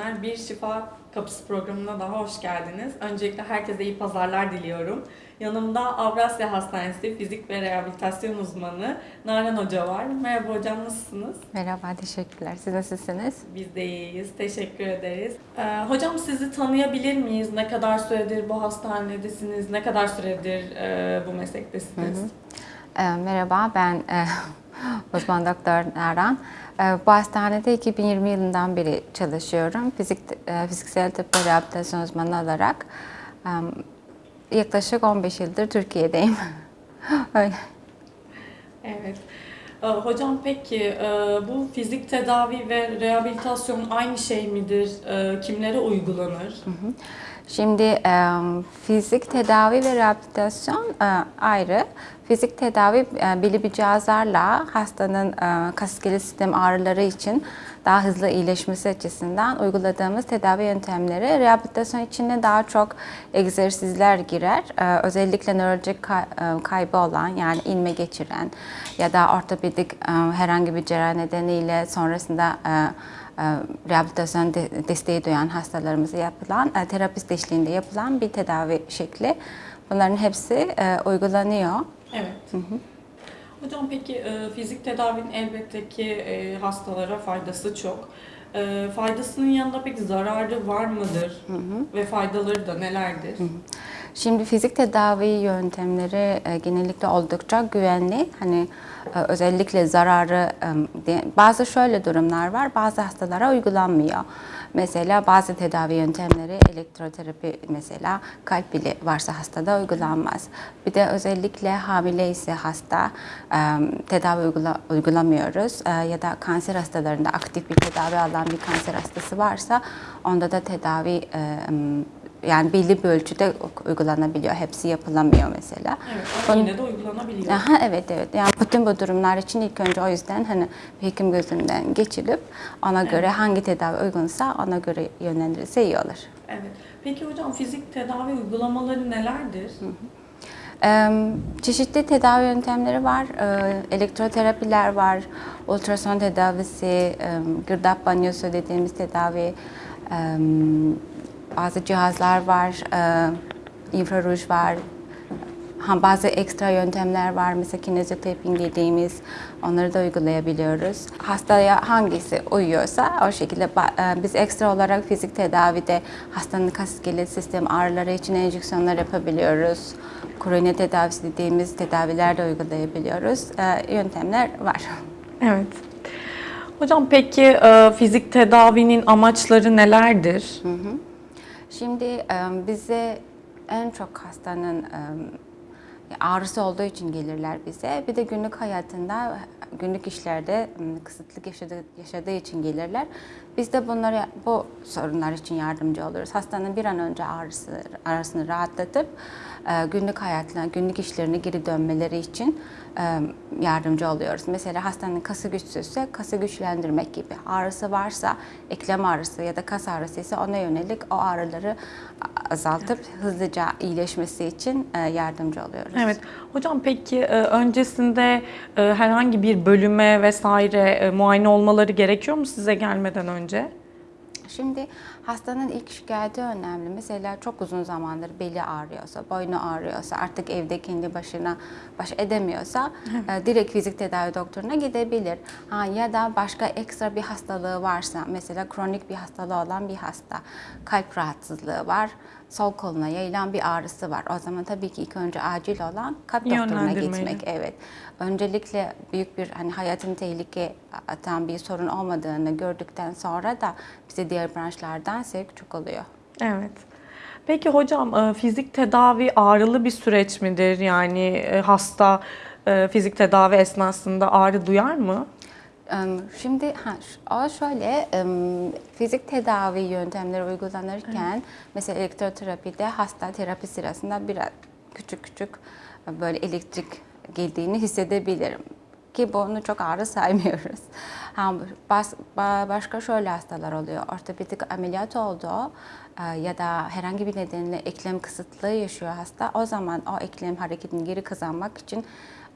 sevgili izleyenler. Bir Şifa Kapısı programına daha hoş geldiniz. Öncelikle herkese iyi pazarlar diliyorum. Yanımda Avrasya Hastanesi Fizik ve Rehabilitasyon Uzmanı Nalan Hoca var. Merhaba hocam nasılsınız? Merhaba, teşekkürler. Siz nasılsınız? Biz de iyiyiz. Teşekkür ederiz. Ee, hocam sizi tanıyabilir miyiz? Ne kadar süredir bu hastanedesiniz? Ne kadar süredir e, bu meslektesiniz? Ee, merhaba, ben e, uzman doktor Naran. E, bu hastanede 2020 yılından beri çalışıyorum. Fizik, e, fiziksel tıp rehabilitasyon uzmanı olarak. Yaklaşık 15 yıldır Türkiye'deyim. Öyle. Evet. Ee, Hocam peki e, bu fizik tedavi ve rehabilitasyon aynı şey midir? E, Kimlere uygulanır? Şimdi fizik tedavi ve rehabilitasyon e, ayrı. Fizik tedavi e, belli cihazlarla hastanın e, kas iskelet sistem ağrıları için daha hızlı iyileşmesi açısından uyguladığımız tedavi yöntemleri rehabilitasyon içine daha çok egzersizler girer. E, özellikle nörolojik e, kaybı olan yani inme geçiren ya da ortopedik e, herhangi bir cerrahi nedeniyle sonrasında e, rehabilitasyon de- desteği duyan hastalarımıza yapılan, e, terapist eşliğinde yapılan bir tedavi şekli. Bunların hepsi e, uygulanıyor. Evet. Hocam peki e, fizik tedavinin elbette ki hastalara faydası çok. E, Faydasının yanında peki zararı var mıdır? Ve faydaları da nelerdir? Şimdi fizik tedavi yöntemleri e, genellikle oldukça güvenli. Hani e, özellikle zararı e, bazı şöyle durumlar var. Bazı hastalara uygulanmıyor. Mesela bazı tedavi yöntemleri elektroterapi mesela kalp bile varsa hastada uygulanmaz. Bir de özellikle hamile ise hasta tedavi uygula- uygulamıyoruz ya da kanser hastalarında aktif bir tedavi alan bir kanser hastası varsa onda da tedavi yani belli bir ölçüde uygulanabiliyor. Hepsi yapılamıyor mesela. Evet ama yine de uygulanabiliyor. Aha evet evet. Yani bütün bu durumlar için ilk önce o yüzden hani hekim gözünden geçilip ona göre hangi tedavi uygunsa ona göre yönlendirilse iyi olur. Evet. Peki hocam fizik tedavi uygulamaları nelerdir? Ee, çeşitli tedavi yöntemleri var. Ee, elektroterapiler var, ultrason tedavisi, gırdap banyosu dediğimiz tedavi, bazı cihazlar var, e, infraruj var, Ha, bazı ekstra yöntemler var. Mesela kinezotaping dediğimiz onları da uygulayabiliyoruz. Hastaya hangisi uyuyorsa o şekilde e, biz ekstra olarak fizik tedavide hastanın kas iskelet sistem ağrıları için enjeksiyonlar yapabiliyoruz. Koroner tedavisi dediğimiz tedaviler de uygulayabiliyoruz. E, Yöntemler var. Evet. Hocam peki e, fizik tedavinin amaçları nelerdir? Şimdi bize en çok hastanın ağrısı olduğu için gelirler bize. Bir de günlük hayatında, günlük işlerde kısıtlık yaşadığı, yaşadığı için gelirler. Biz de bunları, bu sorunlar için yardımcı oluyoruz. Hastanın bir an önce ağrısı, ağrısını rahatlatıp e, günlük hayatına, günlük işlerine geri dönmeleri için e, yardımcı oluyoruz. Mesela hastanın kası güçsüzse kası güçlendirmek gibi. Ağrısı varsa, eklem ağrısı ya da kas ağrısı ise ona yönelik o ağrıları azaltıp hızlıca iyileşmesi için e, yardımcı oluyoruz. Evet. Hocam peki e, öncesinde e, herhangi bir bölüme vesaire e, muayene olmaları gerekiyor mu size gelmeden önce? Şimdi hastanın ilk şikayeti önemli. Mesela çok uzun zamandır beli ağrıyorsa, boynu ağrıyorsa, artık evde kendi başına baş edemiyorsa e, direkt fizik tedavi doktoruna gidebilir. Ha, ya da başka ekstra bir hastalığı varsa, mesela kronik bir hastalığı olan bir hasta, kalp rahatsızlığı var, sol koluna yayılan bir ağrısı var. O zaman tabii ki ilk önce acil olan kalp doktoruna gitmek. Evet. Öncelikle büyük bir hani hayatın tehlike atan bir sorun olmadığını gördükten sonra da bize diğer branşlardan sevk çok oluyor. Evet. Peki hocam e, fizik tedavi ağrılı bir süreç midir? Yani e, hasta e, fizik tedavi esnasında ağrı duyar mı? Şimdi ha, o şöyle fizik tedavi yöntemleri uygulanırken mesela elektroterapide hasta terapi sırasında biraz küçük küçük e, böyle elektrik geldiğini hissedebilirim ki bunu çok ağrı saymıyoruz. Ha, bas- ba- başka şöyle hastalar oluyor. Ortopedik ameliyat oldu e, ya da herhangi bir nedenle eklem kısıtlığı yaşıyor hasta. O zaman o eklem hareketini geri kazanmak için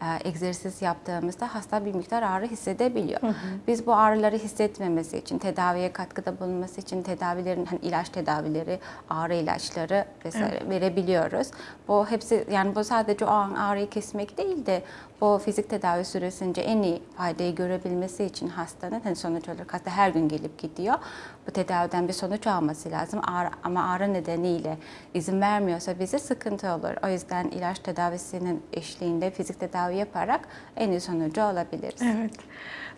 e, egzersiz yaptığımızda hasta bir miktar ağrı hissedebiliyor. Biz bu ağrıları hissetmemesi için, tedaviye katkıda bulunması için tedavilerin, hani ilaç tedavileri, ağrı ilaçları vesaire verebiliyoruz. Bu hepsi yani bu sadece o an ağrıyı kesmek değil de bu fizik tedavi süresince en iyi faydayı görebilmesi için hastanın hani sonuç olarak hasta her gün gelip gidiyor. Bu tedaviden bir sonuç alması lazım. Ağrı, ama ağrı nedeniyle izin vermiyorsa bize sıkıntı olur. O yüzden ilaç tedavisinin eşliğinde fizik tedavi yaparak en iyi sonucu alabiliriz. Evet.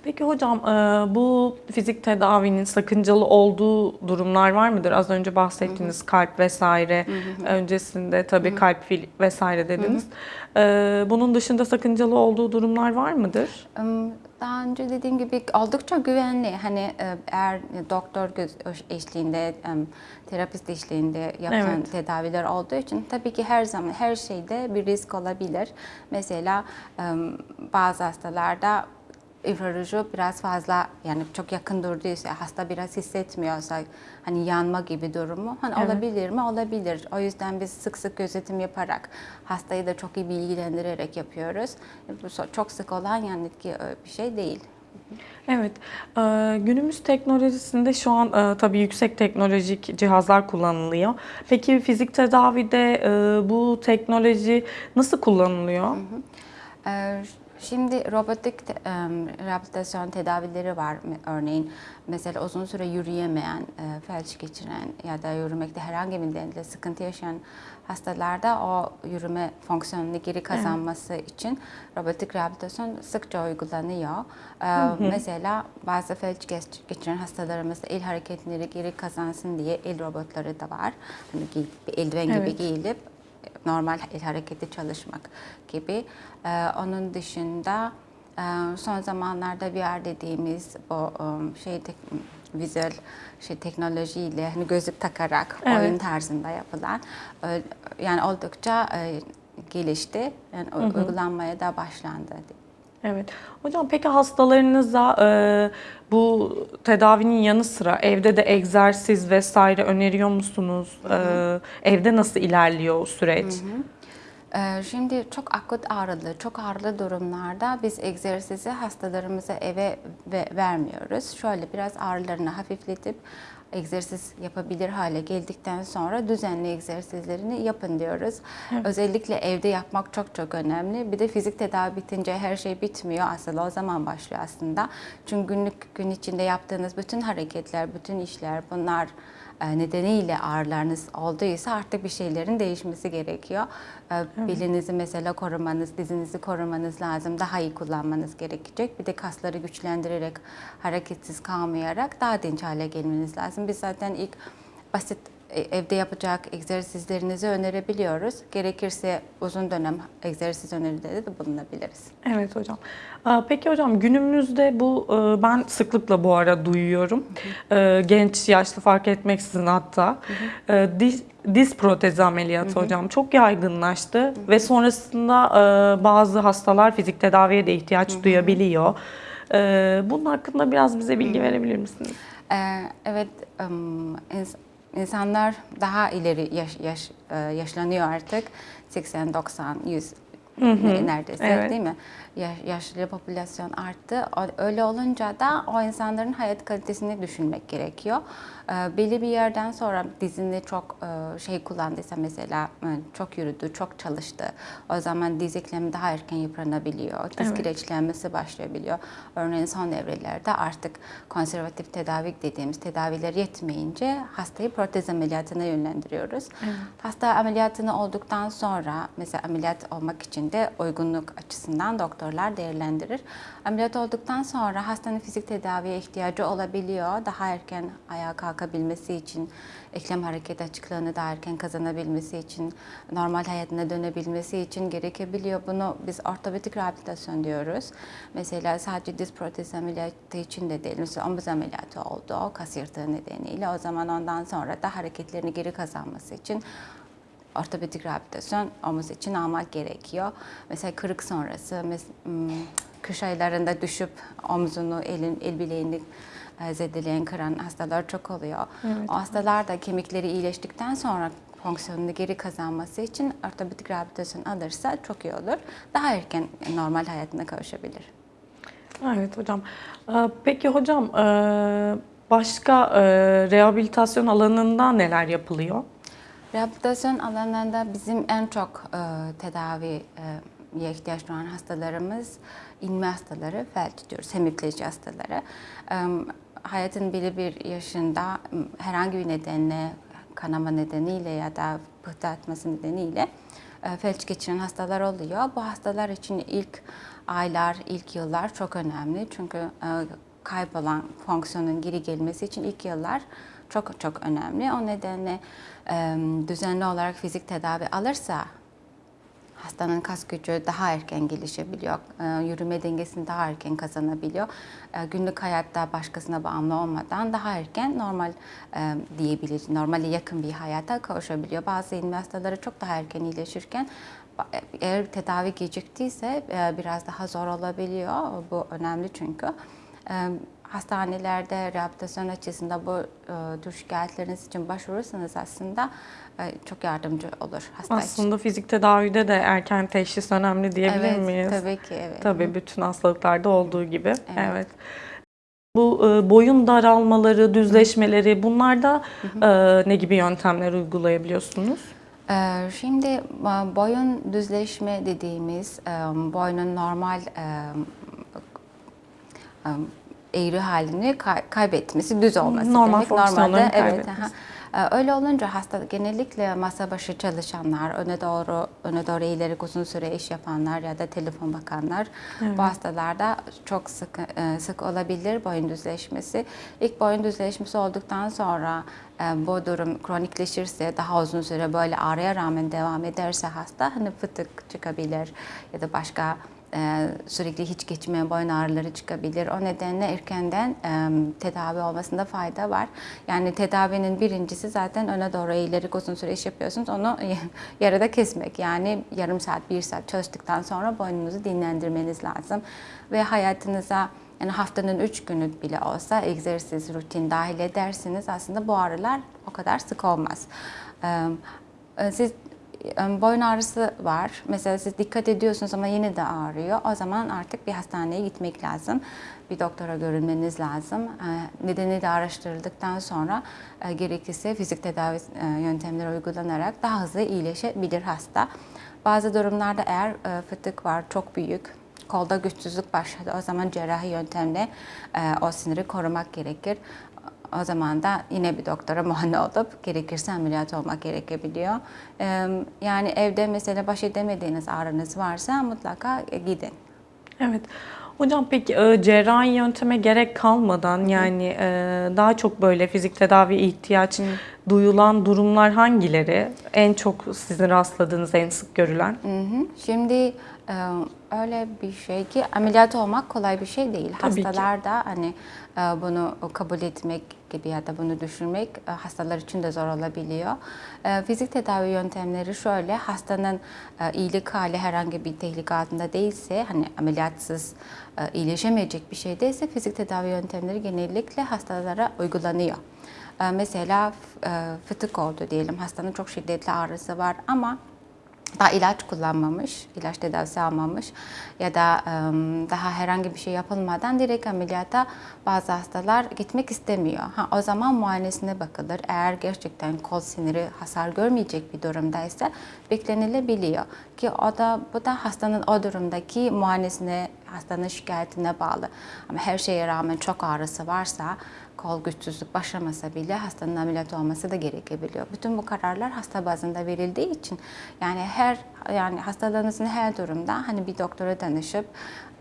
Peki hocam e, bu fizik tedavinin sakıncalı olduğu durumlar var mıdır? Az önce bahsettiğiniz kalp vesaire, öncesinde tabii kalp fil vesaire dediniz. E, Bunun dışında sakıncalı olduğu durumlar var mıdır? Daha önce dediğim gibi oldukça güvenli. Hani e, eğer doktor eşliğinde, terapist eşliğinde yapılan Evet. tedaviler olduğu için tabii ki her zaman her şeyde bir risk olabilir. Mesela bazı hastalarda infraruju biraz fazla yani çok yakın durduysa hasta biraz hissetmiyorsa hani yanma gibi durumu hani Evet. olabilir mi? Olabilir. O yüzden biz sık sık gözetim yaparak hastayı da çok iyi bilgilendirerek yapıyoruz. Bu so- çok sık olan yan etki e, bir şey değil. Evet, e, günümüz teknolojisinde şu an e, tabii yüksek teknolojik cihazlar kullanılıyor. Peki fizik tedavide e, bu teknoloji nasıl kullanılıyor? Ee, Şimdi robotik em, rehabilitasyon tedavileri var örneğin. Mesela uzun süre yürüyemeyen, e, felç geçiren ya da yürümekte herhangi bir nedenle sıkıntı yaşayan hastalarda o yürüme fonksiyonunu geri kazanması için robotik rehabilitasyon sıkça uygulanıyor. Ee, Mesela bazı felç geç- geçiren hastalarımızda el hareketleri geri kazansın diye el robotları da var. Hani giyip, eldiven gibi Evet. giyilip normal el hareketi çalışmak gibi. Onun dışında e, son zamanlarda VR dediğimiz e, şey tek, visual şey teknolojiyle hani gözlük takarak Evet. oyun tarzında yapılan e, yani oldukça e, gelişti. Yani u- uygulanmaya da başlandı. Evet. Hocam peki hastalarınıza e, bu tedavinin yanı sıra evde de egzersiz vesaire öneriyor musunuz? E, evde nasıl ilerliyor süreç? Ee, Şimdi çok akut ağrılı, çok ağrılı durumlarda biz egzersizi hastalarımıza eve ve- vermiyoruz. Şöyle biraz ağrılarını hafifletip egzersiz yapabilir hale geldikten sonra düzenli egzersizlerini yapın diyoruz. Özellikle evde yapmak çok çok önemli. Bir de fizik tedavi bitince her şey bitmiyor. Aslında o zaman başlıyor aslında. Çünkü günlük gün içinde yaptığınız bütün hareketler, bütün işler bunlar nedeniyle ağrılarınız olduysa artık bir şeylerin değişmesi gerekiyor. E, Belinizi mesela korumanız, dizinizi korumanız lazım. Daha iyi kullanmanız gerekecek. Bir de kasları güçlendirerek, hareketsiz kalmayarak daha dinç hale gelmeniz lazım. Biz zaten ilk basit e, evde yapacak egzersizlerinizi önerebiliyoruz. Gerekirse uzun dönem egzersiz önerileri de bulunabiliriz. Evet hocam. Peki hocam günümüzde bu e, ben sıklıkla bu ara duyuyorum. E, Genç, yaşlı fark etmeksizin hatta. E, Diz, diz protezi ameliyatı hocam çok yaygınlaştı ve sonrasında e, bazı hastalar fizik tedaviye de ihtiyaç duyabiliyor. E, Bunun hakkında biraz bize bilgi verebilir misiniz? Evet, insanlar daha ileri yaş, yaş, e, yaşlanıyor artık. 80, 90, 100 ne- neredeyse evet. değil mi? Ya- yaşlı popülasyon arttı. Öyle olunca da o insanların hayat kalitesini düşünmek gerekiyor. Ee, belli bir yerden sonra dizini çok e, şey kullandıysa mesela e, çok yürüdü, çok çalıştı. O zaman diz eklemi daha erken yıpranabiliyor. Diz Evet. kireçlenmesi başlayabiliyor. Örneğin son evrelerde artık konservatif tedavi dediğimiz tedaviler yetmeyince hastayı protez ameliyatına yönlendiriyoruz. Hasta ameliyatını olduktan sonra mesela ameliyat olmak için de uygunluk açısından doktorlar değerlendirir. Ameliyat olduktan sonra hastanın fizik tedaviye ihtiyacı olabiliyor. Daha erken ayağa kalkabilmesi için, eklem hareket açıklığını daha erken kazanabilmesi için, normal hayatına dönebilmesi için gerekebiliyor. Bunu biz ortopedik rehabilitasyon diyoruz. Mesela sadece diz protezi ameliyatı için de değil. Mesela omuz ameliyatı oldu, o kas yırtığı nedeniyle. O zaman ondan sonra da hareketlerini geri kazanması için ortopedik rehabilitasyon omuz için almak gerekiyor. Mesela kırık sonrası, mes- m, kış aylarında düşüp omzunu, elin, el bileğini e, zedeleyen, kıran hastalar çok oluyor. O hastalar da kemikleri iyileştikten sonra fonksiyonunu geri kazanması için ortopedik rehabilitasyon alırsa çok iyi olur. Daha erken normal hayatına kavuşabilir. Evet hocam. Ee, Peki hocam e, başka e, rehabilitasyon alanında neler yapılıyor? Rehabilitasyon alanında bizim en çok e, tedaviye ihtiyaç duyan hastalarımız inme hastaları, felç diyoruz, hemipleji hastaları. E, hayatın belli bir yaşında herhangi bir nedenle, kanama nedeniyle ya da pıhtı atması nedeniyle e, felç geçiren hastalar oluyor. Bu hastalar için ilk aylar, ilk yıllar çok önemli. Çünkü e, kaybolan fonksiyonun geri gelmesi için ilk yıllar çok çok önemli. O nedenle e, düzenli olarak fizik tedavi alırsa hastanın kas gücü daha erken gelişebiliyor. E, yürüme dengesini daha erken kazanabiliyor. E, günlük hayatta başkasına bağımlı olmadan daha erken normal e, diyebilir, normale yakın bir hayata kavuşabiliyor. Bazı inme hastaları çok daha erken iyileşirken ba- eğer tedavi geciktiyse e, biraz daha zor olabiliyor. Bu önemli çünkü. E, hastanelerde rehabilitasyon açısında bu e, tür şikayetleriniz için başvurursanız aslında e, çok yardımcı olur hasta için. Aslında fizik tedavide de erken teşhis önemli diyebilir evet, miyiz? Tabii ki evet. Tabii bütün hastalıklarda olduğu gibi. Evet. Evet. Bu e, boyun daralmaları, düzleşmeleri bunlarda e, ne gibi yöntemler uygulayabiliyorsunuz? Ee, Şimdi e, boyun düzleşme dediğimiz e, boynun normal e, e, eğri halini kay- kaybetmesi, düz olması Normal demek. fonksiyonlarını evet. aha. Ee, Öyle olunca hasta genellikle masa başı çalışanlar, öne doğru öne doğru eğilerek uzun süre iş yapanlar ya da telefon bakanlar bu hastalarda çok sık e, sık olabilir boyun düzleşmesi. İlk boyun düzleşmesi olduktan sonra e, bu durum kronikleşirse daha uzun süre böyle ağrıya rağmen devam ederse hasta hani fıtık çıkabilir ya da başka e, sürekli hiç geçmeyen boyun ağrıları çıkabilir. O nedenle erkenden e, tedavi olmasında fayda var. Yani tedavinin birincisi zaten öne doğru eğilerek uzun süre iş yapıyorsunuz. Onu yarıda kesmek. Yani yarım saat, bir saat çalıştıktan sonra boynunuzu dinlendirmeniz lazım. Ve hayatınıza yani haftanın üç günü bile olsa egzersiz, rutin dahil edersiniz aslında bu ağrılar o kadar sık olmaz. Siz e, boyun ağrısı var. Mesela siz dikkat ediyorsunuz ama yine de ağrıyor. O zaman artık bir hastaneye gitmek lazım. Bir doktora görünmeniz lazım. Ee, Nedeni de araştırıldıktan sonra e, gerekirse fizik tedavi e, yöntemleri uygulanarak daha hızlı iyileşebilir hasta. Bazı durumlarda eğer e, fıtık var, çok büyük, kolda güçsüzlük başladı. O zaman cerrahi yöntemle o siniri korumak gerekir. O zaman da yine bir doktora muayene olup gerekirse ameliyat olmak gerekebiliyor. E, yani evde mesela baş edemediğiniz ağrınız varsa mutlaka e, gidin. Evet. Hocam peki e, cerrahi yönteme gerek kalmadan yani e, daha çok böyle fizik tedavi ihtiyaç duyulan durumlar hangileri? En çok sizin rastladığınız, en sık görülen? Hı hı. Şimdi e, öyle bir şey ki ameliyat olmak kolay bir şey değil. Tabii ki. Hastalar da hani e, bunu kabul etmek gibi ya da bunu düşünmek e, hastalar için de zor olabiliyor. E, Fizik tedavi yöntemleri şöyle hastanın iyilik hali herhangi bir tehlike altında değilse hani ameliyatsız iyileşemeyecek bir şeydeyse fizik tedavi yöntemleri genellikle hastalara uygulanıyor. Mesela fıtık oldu diyelim hastanın çok şiddetli ağrısı var ama daha ilaç kullanmamış, ilaç tedavisi almamış ya da daha herhangi bir şey yapılmadan direkt ameliyata bazı hastalar gitmek istemiyor. Ha, o zaman muayenesine bakılır. Eğer gerçekten kol siniri hasar görmeyecek bir durumdaysa beklenilebiliyor. Ki o da bu da hastanın o durumdaki muayenesine, hastanın şikayetine bağlı. Ama her şeye rağmen çok ağrısı varsa kol güçsüzlük başlamasa bile hastanın ameliyat olması da gerekebiliyor. Bütün bu kararlar hasta bazında verildiği için yani her yani hastalığınızın her durumda hani bir doktora danışıp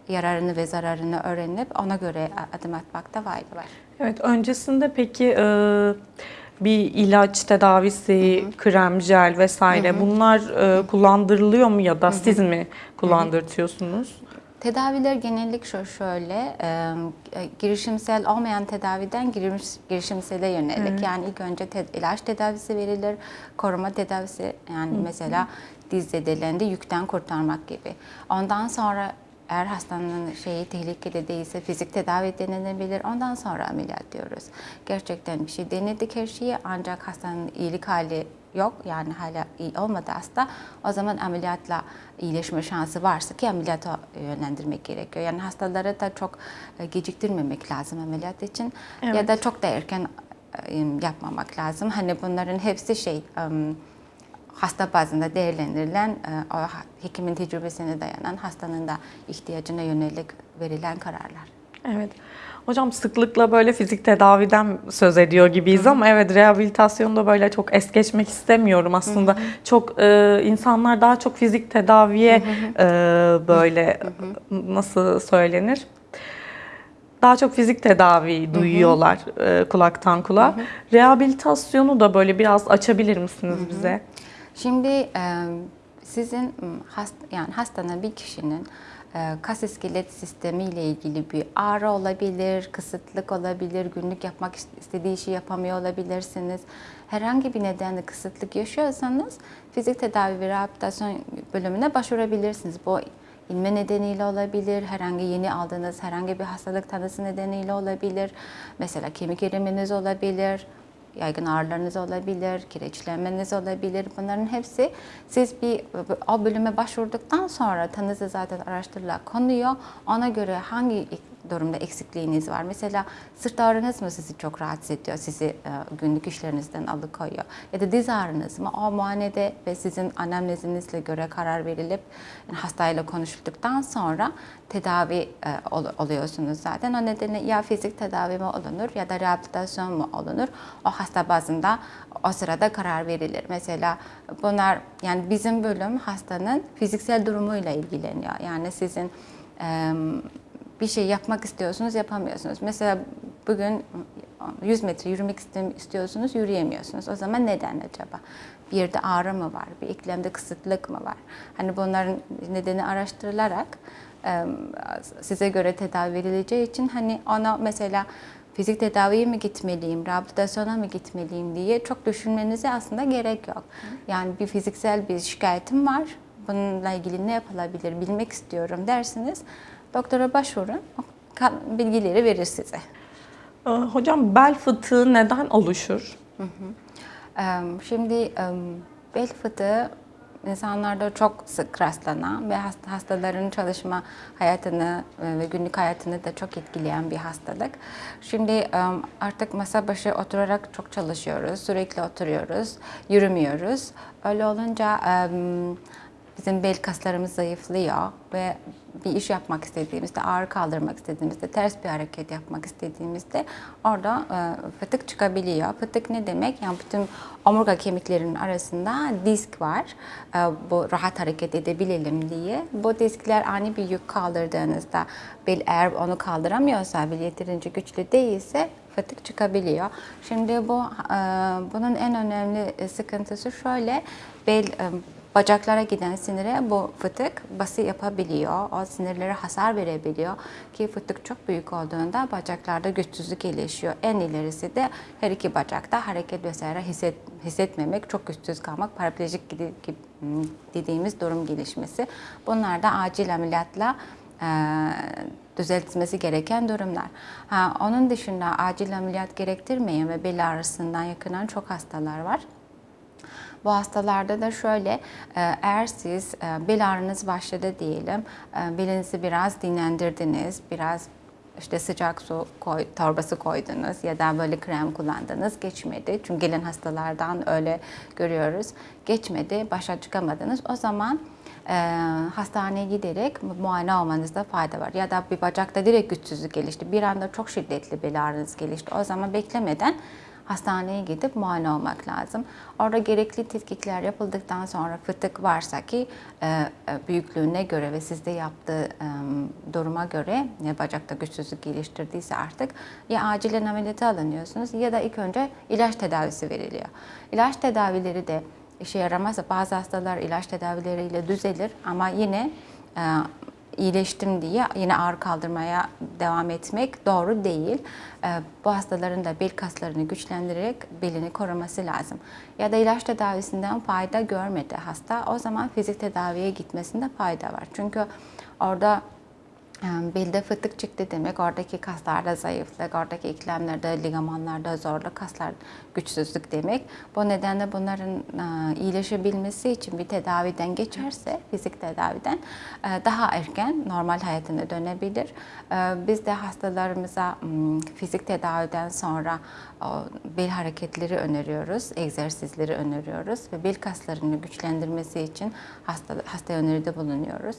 yararını ve zararını öğrenip ona göre adım atmakta fayda var. Evet, öncesinde peki e, bir ilaç tedavisi, krem, jel vesaire bunlar e, kullandırılıyor mu ya da siz mi kullandırtıyorsunuz? Tedaviler genellikle şö- şöyle, e, e, girişimsel olmayan tedaviden giriş- girişimsele yönelik. Yani ilk önce te- ilaç tedavisi verilir, koruma tedavisi yani mesela diz zedelendi yükten kurtarmak gibi. Ondan sonra eğer hastanın şeyi tehlikede değilse fizik tedavi denenebilir. Ondan sonra ameliyat diyoruz. Gerçekten bir şey denedik her şeyi ancak hastanın iyilik hali yok yani hala iyi olmadı hasta o zaman ameliyatla iyileşme şansı varsa ki ameliyata yönlendirmek gerekiyor. Yani hastaları da çok e, geciktirmemek lazım ameliyat için ya Evet. da çok da erken e, yapmamak lazım. Hani bunların hepsi şey hasta bazında değerlendirilen e, o hekimin tecrübesine dayanan hastanın da ihtiyacına yönelik verilen kararlar. Evet. Hocam sıklıkla böyle fizik tedaviden söz ediyor gibiyiz ama evet rehabilitasyonda böyle çok es geçmek istemiyorum aslında. Çok e, insanlar daha çok fizik tedaviye e, böyle nasıl söylenir? Daha çok fizik tedavi duyuyorlar e, kulaktan kulağa. Rehabilitasyonu da böyle biraz açabilir misiniz bize? Şimdi e, sizin hast, yani hastanın bir kişinin kas iskelet sistemi ile ilgili bir ağrı olabilir, kısıtlık olabilir, günlük yapmak ist- istediği işi yapamıyor olabilirsiniz. Herhangi bir nedenle kısıtlık yaşıyorsanız fizik tedavi ve rehabilitasyon bölümüne başvurabilirsiniz. Bu İnme nedeniyle olabilir, herhangi yeni aldığınız herhangi bir hastalık tanısı nedeniyle olabilir. Mesela kemik erimeniz olabilir, yaygın ağrılarınız olabilir, kireçlenmeniz olabilir. Bunların hepsi siz bir o bölüme başvurduktan sonra tanısı zaten araştırıla konuyor. Ona göre hangi durumda eksikliğiniz var? Mesela sırt ağrınız mı sizi çok rahatsız ediyor, sizi e, günlük işlerinizden alıkoyuyor? Ya da diz ağrınız mı? O muayenede ve sizin anamnezinizle göre karar verilip yani hastayla konuşulduktan sonra tedavi e, ol- oluyorsunuz zaten. O nedenle ya fizik tedavi mi olunur ya da rehabilitasyon mu olunur? O hasta bazında o sırada karar verilir. Mesela bunlar yani bizim bölüm hastanın fiziksel durumuyla ilgileniyor. Yani sizin bir şey yapmak istiyorsunuz yapamıyorsunuz. Mesela bugün 100 metre yürümek istiyorsunuz yürüyemiyorsunuz. O zaman neden acaba? Bir yerde ağrı mı var? Bir iklimde kısıtlık mı var? Hani bunların nedeni araştırılarak size göre tedavi verileceği için hani ona mesela fizik tedaviye mi gitmeliyim, rehabilitasyona mı gitmeliyim diye çok düşünmenize aslında gerek yok. Yani bir fiziksel bir şikayetim var. Bununla ilgili ne yapılabilir bilmek istiyorum dersiniz. Doktora başvurun. Bilgileri verir size. E, Hocam bel fıtığı neden oluşur? Şimdi bel fıtığı insanlarda çok sık rastlanan ve hast- hastaların çalışma hayatını e, ve günlük hayatını da çok etkileyen bir hastalık. Şimdi artık masa başı oturarak çok çalışıyoruz, sürekli oturuyoruz, yürümüyoruz. Öyle olunca bizim bel kaslarımız zayıflıyor ve bir iş yapmak istediğimizde, ağır kaldırmak istediğimizde, ters bir hareket yapmak istediğimizde orada e, fıtık çıkabiliyor. Fıtık ne demek? Yani bütün omurga kemiklerinin arasında disk var. E, bu rahat hareket edebilelim diye. Bu diskler ani bir yük kaldırdığınızda bel eğer onu kaldıramıyorsa, bel yeterince güçlü değilse fıtık çıkabiliyor. Şimdi bu e, bunun en önemli sıkıntısı şöyle bel e, bacaklara giden sinire bu fıtık bası yapabiliyor. O sinirlere hasar verebiliyor ki fıtık çok büyük olduğunda bacaklarda güçsüzlük gelişiyor. En ilerisi de her iki bacakta hareket vesaire hisset, hissetmemek, çok güçsüz kalmak, paraplejik dediğimiz durum gelişmesi. Bunlar da acil ameliyatla e, düzeltmesi gereken durumlar. Ha, onun dışında acil ameliyat gerektirmeyen ve bel ağrısından yakınan çok hastalar var. Bu hastalarda da şöyle, e, eğer siz e, bel ağrınız başladı diyelim, e, belinizi biraz dinlendirdiniz, biraz işte sıcak su koy, torbası koydunuz ya da böyle krem kullandınız geçmedi. Çünkü gelen hastalardan öyle görüyoruz. Geçmedi, başa çıkamadınız. O zaman e, hastaneye giderek muayene olmanızda fayda var. Ya da bir bacakta direkt güçsüzlük gelişti. Bir anda çok şiddetli bel ağrınız gelişti. O zaman beklemeden hastaneye gidip muayene olmak lazım. Orada gerekli tetkikler yapıldıktan sonra fıtık varsa ki e, e, büyüklüğüne göre ve sizde yaptığı e, duruma göre ne bacakta güçsüzlük geliştirdiyse artık ya acilen ameliyata alınıyorsunuz ya da ilk önce ilaç tedavisi veriliyor. İlaç tedavileri de işe yaramazsa bazı hastalar ilaç tedavileriyle düzelir ama yine e, iyileştim diye yine ağır kaldırmaya devam etmek doğru değil. Ee, Bu hastaların da bel kaslarını güçlendirerek belini koruması lazım. Ya da ilaç tedavisinden fayda görmedi hasta. O zaman fizik tedaviye gitmesinde fayda var. Çünkü orada Belde fıtık çıktı demek oradaki kaslarda zayıflık, oradaki eklemlerde, ligamanlarda zorluk, kaslar güçsüzlük demek. Bu nedenle bunların e, iyileşebilmesi için bir tedaviden geçerse, fizik tedaviden e, daha erken normal hayatına dönebilir. E, Biz de hastalarımıza fizik tedaviden sonra bel hareketleri öneriyoruz, egzersizleri öneriyoruz ve bel kaslarını güçlendirmesi için hasta, hasta öneride bulunuyoruz.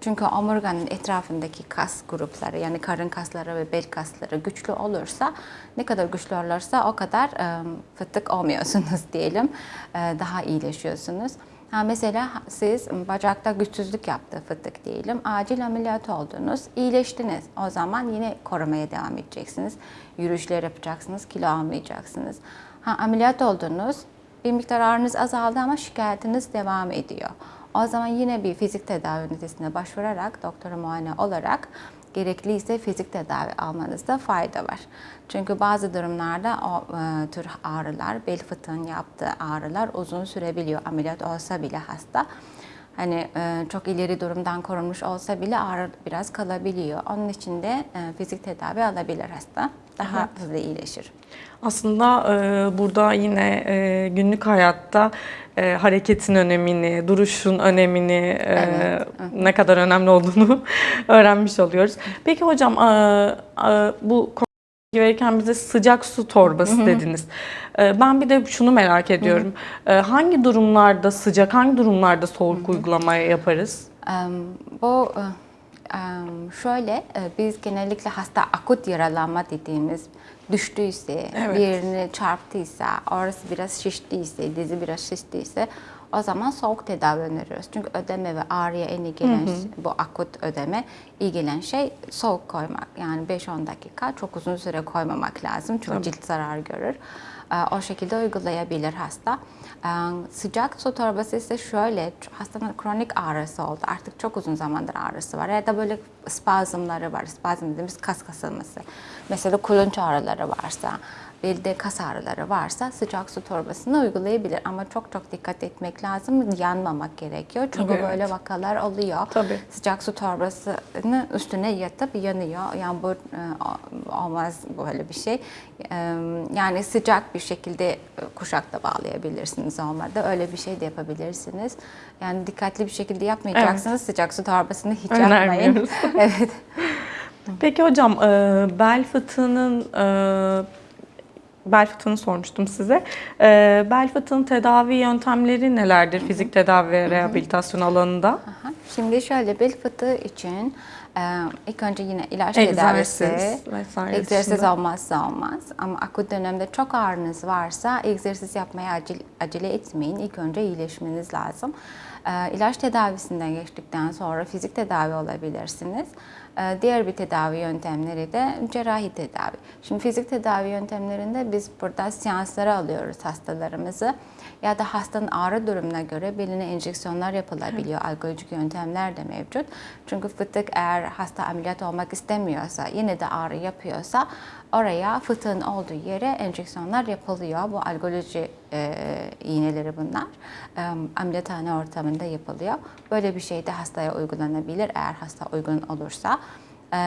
Çünkü omurganın etrafındaki kas grupları yani karın kasları ve bel kasları güçlü olursa ne kadar güçlü olursa o kadar e, fıtık olmuyorsunuz diyelim. E, daha iyileşiyorsunuz. Ha, mesela siz bacakta güçsüzlük yaptı fıtık diyelim. Acil ameliyat oldunuz, iyileştiniz. O zaman yine korumaya devam edeceksiniz. Yürüyüşler yapacaksınız, kilo almayacaksınız. Ha, ameliyat oldunuz, bir miktar ağrınız azaldı ama şikayetiniz devam ediyor. O zaman yine bir fizik tedavi ünitesine başvurarak, doktora muayene olarak gerekliyse fizik tedavi almanızda fayda var. Çünkü bazı durumlarda o e, tür ağrılar, bel fıtığın yaptığı ağrılar uzun sürebiliyor. Ameliyat olsa bile hasta. Hani e, çok ileri durumdan korunmuş olsa bile ağrı biraz kalabiliyor. Onun için de e, fizik tedavi alabilir hasta. Daha hızlı iyileşir. Aslında e, burada yine e, günlük hayatta e, hareketin önemini, duruşun önemini, e, Evet. ne kadar önemli olduğunu öğrenmiş oluyoruz. Peki hocam e, e, bu verirken bize sıcak su torbası dediniz. E, ben bir de şunu merak ediyorum. E, hangi durumlarda sıcak, hangi durumlarda soğuk uygulama yaparız? Em, Bu em, şöyle e, biz genellikle hasta akut yaralanma dediğimiz düştüyse, Evet. bir yerini çarptıysa, orası biraz şiştiyse, dizi biraz şiştiyse o zaman soğuk tedavi öneriyoruz. Çünkü ödeme ve ağrıya en iyi gelen şey- bu akut ödeme iyi gelen şey soğuk koymak. Yani 5-10 dakika çok uzun süre koymamak lazım. Çünkü cilt zarar görür. O şekilde uygulayabilir hasta. Sıcak su torbası ise şöyle, hastanın kronik ağrısı oldu. Artık çok uzun zamandır ağrısı var. Ya da böyle spazmları var. Spazm dediğimiz kas kasılması. Mesela kulunç ağrıları varsa, belde kas ağrıları varsa sıcak su torbasını uygulayabilir. Ama çok çok dikkat etmek lazım. Yanmamak gerekiyor. Çünkü evet. böyle vakalar oluyor. Tabii. Sıcak su torbasının üstüne yatıp yanıyor. Yani bu e, olmaz böyle bir şey. E, Yani sıcak bir şekilde e, kuşakla bağlayabilirsiniz olmadı. Öyle bir şey de yapabilirsiniz. Yani dikkatli bir şekilde yapmayacaksınız. Sıcak su torbasını hiç yapmayın. Evet. Peki hocam bel fıtığının bel fıtığını sormuştum size. E, bel fıtığının tedavi yöntemleri nelerdir fizik tedavi ve rehabilitasyon alanında? Aha. Şimdi şöyle bel fıtığı için e, ilk önce yine ilaç Egzersiz tedavisi. vesaire Egzersiz dışında. olmazsa olmaz. Ama akut dönemde çok ağrınız varsa egzersiz yapmaya acele, acele etmeyin. İlk önce iyileşmeniz lazım. E, ilaç tedavisinden geçtikten sonra fizik tedavi olabilirsiniz. E, diğer bir tedavi yöntemleri de cerrahi tedavi. Şimdi fizik tedavi yöntemlerinde biz burada seanslara alıyoruz hastalarımızı ya da hastanın ağrı durumuna göre beline enjeksiyonlar yapılabiliyor. Algolojik yöntemler de mevcut. Çünkü fıtık eğer hasta ameliyat olmak istemiyorsa, yine de ağrı yapıyorsa oraya fıtığın olduğu yere enjeksiyonlar yapılıyor. Bu algoloji e, iğneleri bunlar. E, ameliyathane ortamında yapılıyor. Böyle bir şey de hastaya uygulanabilir eğer hasta uygun olursa. E,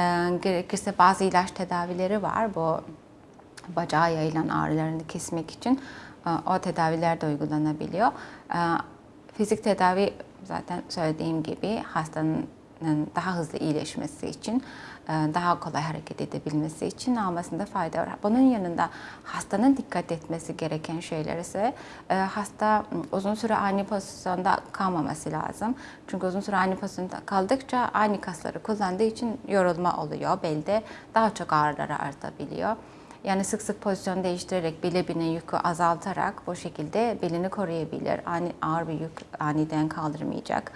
gerekirse bazı ilaç tedavileri var. Bu bacağa yayılan ağrılarını kesmek için o tedaviler de uygulanabiliyor. E, Fizik tedavi zaten söylediğim gibi hastanın daha hızlı iyileşmesi için, e, daha kolay hareket edebilmesi için almasında fayda var. Bunun yanında hastanın dikkat etmesi gereken şeyler ise e, hasta uzun süre aynı pozisyonda kalmaması lazım. Çünkü uzun süre aynı pozisyonda kaldıkça aynı kasları kullandığı için yorulma oluyor. Belde daha çok ağrıları artabiliyor. Yani sık sık pozisyon değiştirerek bileğine yükü azaltarak bu şekilde belini koruyabilir. Ani, ağır bir yük aniden kaldırmayacak.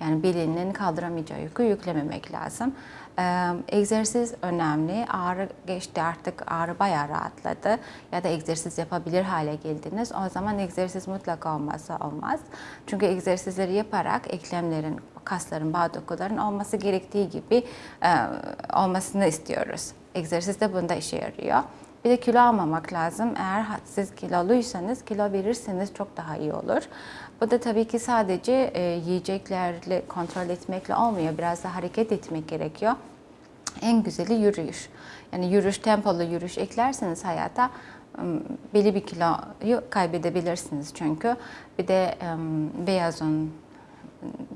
Yani belinin kaldıramayacağı yükü yüklememek lazım. Ee, egzersiz önemli. Ağrı geçti artık ağrı bayağı rahatladı ya da egzersiz yapabilir hale geldiniz. O zaman egzersiz mutlaka olmazsa olmaz. Çünkü egzersizleri yaparak eklemlerin, kasların, bağ dokuların olması gerektiği gibi e, olmasını istiyoruz. Egzersiz de bunda işe yarıyor. Bir de kilo almamak lazım. Eğer siz kiloluysanız kilo verirseniz çok daha iyi olur. Bu da tabii ki sadece e, yiyeceklerle kontrol etmekle olmuyor. Biraz da hareket etmek gerekiyor. En güzeli yürüyüş. Yani yürüyüş, tempolu yürüyüş eklerseniz hayata belli bir kiloyu kaybedebilirsiniz çünkü. Bir de beyaz un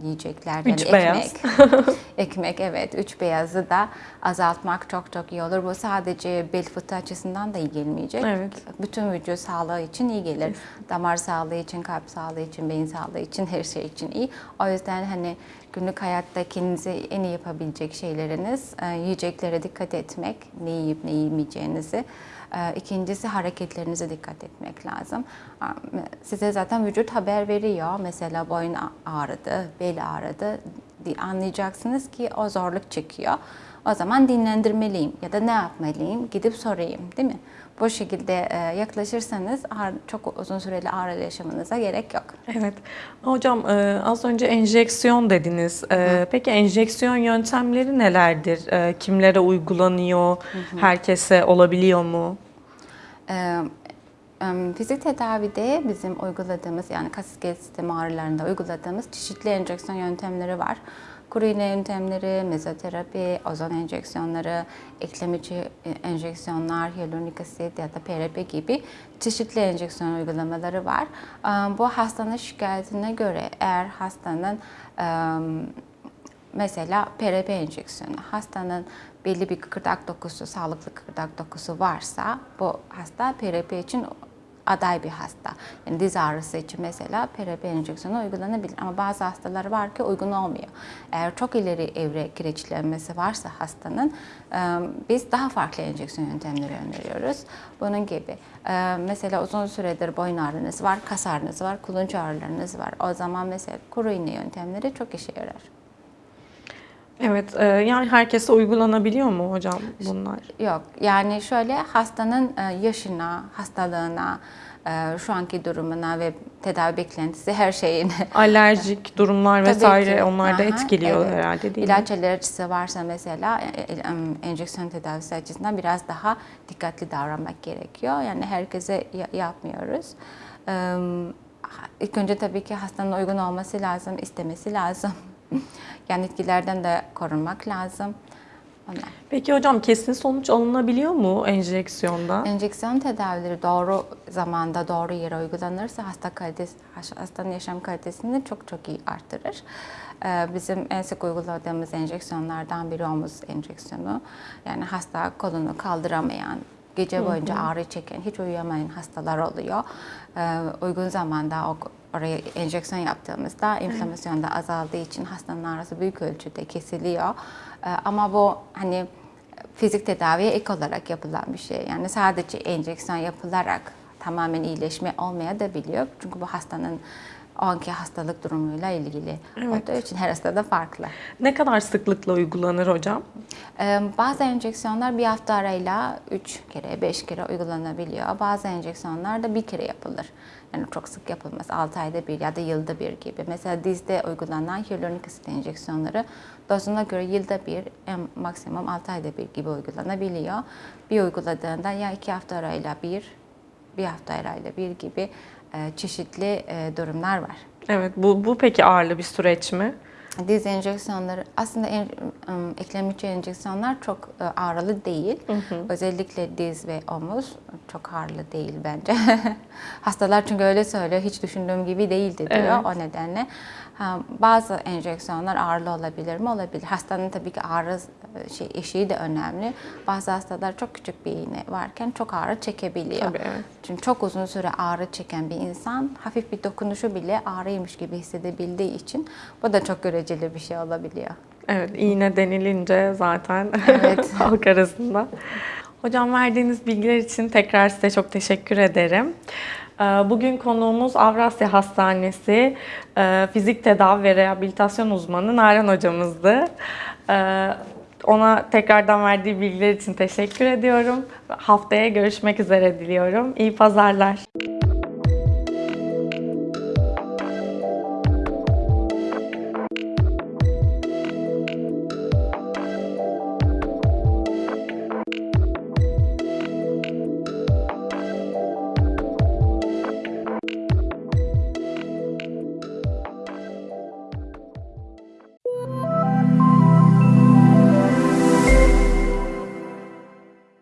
yiyecekler Üç yani beyaz. ekmek. ekmek evet üç beyazı da azaltmak çok çok iyi olur. Bu sadece bel fıtığı açısından da iyi gelmeyecek. Evet. Bütün vücut sağlığı için iyi gelir. Damar sağlığı için, kalp sağlığı için, beyin sağlığı için, her şey için iyi. O yüzden hani günlük hayatta kendinize en iyi yapabilecek şeyleriniz e, yiyeceklere dikkat etmek, ne yiyip ne yemeyeceğinizi. E, İkincisi hareketlerinize dikkat etmek lazım. Size zaten vücut haber veriyor. Mesela boyun ağrıdı, bel ağrıdı. Anlayacaksınız ki o zorluk çekiyor. O zaman dinlendirmeliyim ya da ne yapmalıyım gidip sorayım değil mi? Bu şekilde e, yaklaşırsanız çok uzun süreli ağrı yaşamanıza gerek yok. Evet. Hocam e, az önce enjeksiyon dediniz. E, Peki enjeksiyon yöntemleri nelerdir? Kimlere uygulanıyor? Herkese olabiliyor mu? Ee, Fizik tedavide bizim uyguladığımız yani kas iskelet sistemi ağrılarında uyguladığımız çeşitli enjeksiyon yöntemleri var. Kuru iğne yöntemleri, mezoterapi, ozon enjeksiyonları, eklem içi e, enjeksiyonlar, hyaluronik asit ya da PRP gibi çeşitli enjeksiyon uygulamaları var. Bu hastanın şikayetine göre eğer hastanın Mesela PRP enjeksiyonu. Hastanın belli bir kıkırdak dokusu, sağlıklı kıkırdak dokusu varsa bu hasta PRP için aday bir hasta. Yani diz ağrısı için mesela PRP enjeksiyonu uygulanabilir. Ama bazı hastalar var ki uygun olmuyor. Eğer çok ileri evre kireçlenmesi varsa hastanın biz daha farklı enjeksiyon yöntemleri öneriyoruz. Bunun gibi. Mesela uzun süredir boyun ağrınız var, kas ağrınız var, kulunç ağrılarınız var. O zaman mesela kuru iğne yöntemleri çok işe yarar. Evet, e, yani herkese uygulanabiliyor mu hocam bunlar? Yok yani şöyle hastanın e, yaşına, hastalığına, e, şu anki durumuna ve tedavi beklentisi her şeyine Alerjik durumlar vesaire ki. onlar da etkiliyor evet. herhalde değil mi? İlaç alerjisi varsa mesela e, enjeksiyon tedavisi açısından biraz daha dikkatli davranmak gerekiyor. Yani herkese ya- yapmıyoruz. İlk önce tabii ki hastanın uygun olması lazım, istemesi lazım. Yani etkilerden de korunmak lazım. Onlar. Peki hocam kesin sonuç alınabiliyor mu enjeksiyonda? Enjeksiyon tedavileri doğru zamanda doğru yere uygulanırsa hasta kalitesi, hastanın yaşam kalitesini çok çok iyi artırır. Ee, Bizim en sık uyguladığımız enjeksiyonlardan biri omuz enjeksiyonu. Yani hasta kolunu kaldıramayan, gece boyunca ağrı çeken, hiç uyuyamayan hastalar oluyor. Ee, Uygun zamanda o oraya enjeksiyon yaptığımızda inflamasyon da azaldığı için hastanın ağrısı büyük ölçüde kesiliyor. Ee, Ama bu hani fizik tedaviye ek olarak yapılan bir şey. Yani sadece enjeksiyon yapılarak tamamen iyileşme olmayabiliyor. Çünkü bu hastanın o anki hastalık durumuyla ilgili olduğu için her hastada farklı. Ne kadar sıklıkla uygulanır hocam? Ee, Bazı enjeksiyonlar bir hafta arayla 3 kere, 5 kere uygulanabiliyor. Bazı enjeksiyonlar da bir kere yapılır. Yani çok sık yapılmaz. 6 ayda bir ya da yılda bir gibi. Mesela dizde uygulanan hyaluronik asit enjeksiyonları dozuna göre yılda bir, en maksimum 6 ayda bir gibi uygulanabiliyor. Bir uyguladığında ya 2 hafta arayla bir, bir hafta arayla bir gibi çeşitli e, durumlar var. Evet, bu, bu peki ağırlı bir süreç mi? Diz enjeksiyonları aslında en, eklem içi enjeksiyonlar çok e, ağrılı değil. Özellikle diz ve omuz çok ağrılı değil bence. Hastalar çünkü öyle söylüyor. Hiç düşündüğüm gibi değildi diyor Evet. o nedenle. Ha, bazı enjeksiyonlar ağrılı olabilir mi? Olabilir. Hastanın tabii ki ağrı e, şey, eşiği de önemli. Bazı hastalar çok küçük bir iğne varken çok ağrı çekebiliyor. Tabii, evet. Çünkü çok uzun süre ağrı çeken bir insan hafif bir dokunuşu bile ağrıymış gibi hissedebildiği için bu da çok göreceli bir şey olabiliyor. Evet, iğne denilince zaten Evet. halk arasında. Hocam verdiğiniz bilgiler için tekrar size çok teşekkür ederim. Ee, Bugün konuğumuz Avrasya Hastanesi e, fizik tedavi ve rehabilitasyon uzmanı Nalan hocamızdı. Ee, Ona tekrardan verdiği bilgiler için teşekkür ediyorum. Haftaya görüşmek üzere diliyorum. İyi pazarlar.